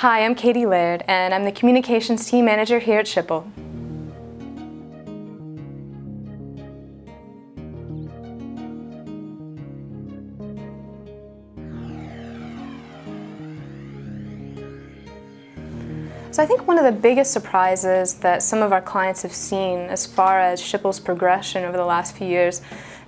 Hi, I'm Katie Laird, and I'm the Communications Team Manager here at Schipul. So I think one of the biggest surprises that some of our clients have seen as far as Schipul's progression over the last few years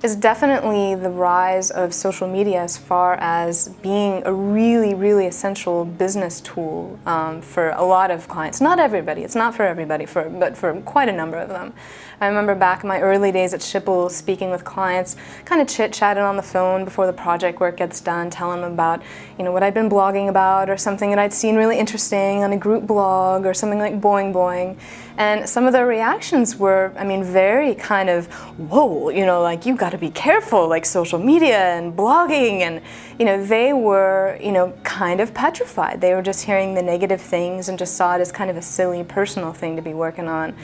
is definitely the rise of social media as far as being a really, really essential business tool um, for a lot of clients. Not everybody, it's not for everybody, for, but for quite a number of them. I remember back in my early days at Schipul speaking with clients, kind of chit-chatting on the phone before the project work gets done, telling them about you know, what I'd been blogging about or something that I'd seen really interesting on a group blog or something like Boing Boing. And some of their reactions were, I mean, very kind of, whoa, you know, like you got to be careful, like social media and blogging. And, you know, they were, you know, kind of petrified. They were just hearing the negative things and just saw it as kind of a silly personal thing to be working on.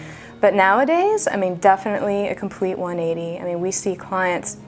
But nowadays, I mean, definitely a complete 180. I mean, we see clients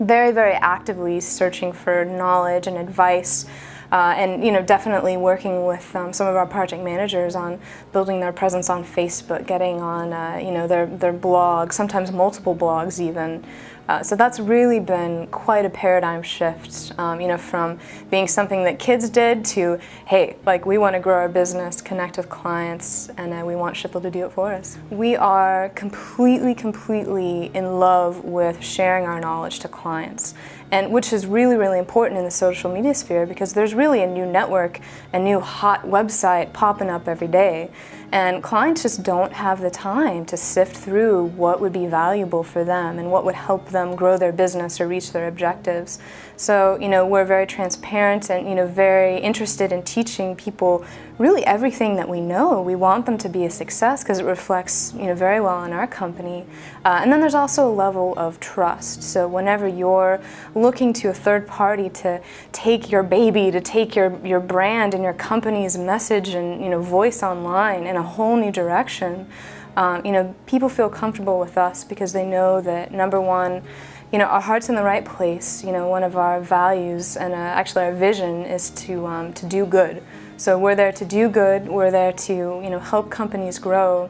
very, very actively searching for knowledge and advice uh, and you know, definitely working with um, some of our project managers on building their presence on Facebook, getting on uh, you know, their, their blog, sometimes multiple blogs even. Uh, so that's really been quite a paradigm shift, um, you know, from being something that kids did to, hey, like we want to grow our business, connect with clients, and uh, we want Schipul to do it for us. We are completely, completely in love with sharing our knowledge to clients and which is really, really important in the social media sphere because there's really a new network, a new hot website popping up every day. And clients just don't have the time to sift through what would be valuable for them and what would help them grow their business or reach their objectives. So, you know, we're very transparent and, you know, very interested in teaching people really everything that we know. We want them to be a success because it reflects, you know, very well on our company. Uh, and then there's also a level of trust. So whenever you're looking to a third party to take your baby, to take your, your brand and your company's message and, you know, voice online in a whole new direction, um, you know, people feel comfortable with us because they know that, number one, you know, our heart's in the right place. You know, one of our values and uh, actually our vision is to, um, to do good. So we're there to do good, we're there to you know, help companies grow,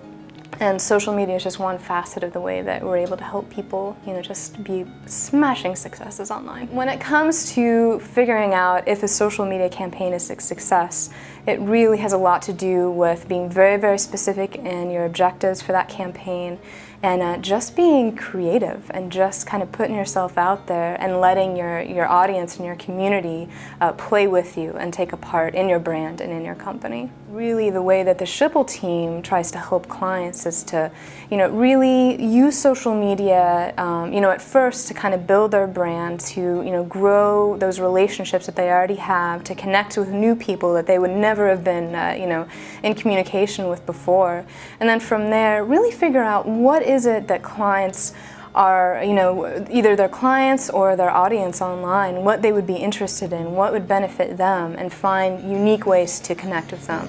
and social media is just one facet of the way that we're able to help people, you know, just be smashing successes online. When it comes to figuring out if a social media campaign is a success, it really has a lot to do with being very, very specific in your objectives for that campaign and uh, just being creative and just kind of putting yourself out there and letting your, your audience and your community uh, play with you and take a part in your brand and in your company. Really the way that the Schipul team tries to help clients is to, you know, really use social media, um, you know, at first to kind of build their brand, to, you know, grow those relationships that they already have, to connect with new people that they would never have been, uh, you know, in communication with before. And then from there, really figure out what is it that clients are, you know, either their clients or their audience online, what they would be interested in, what would benefit them, and find unique ways to connect with them.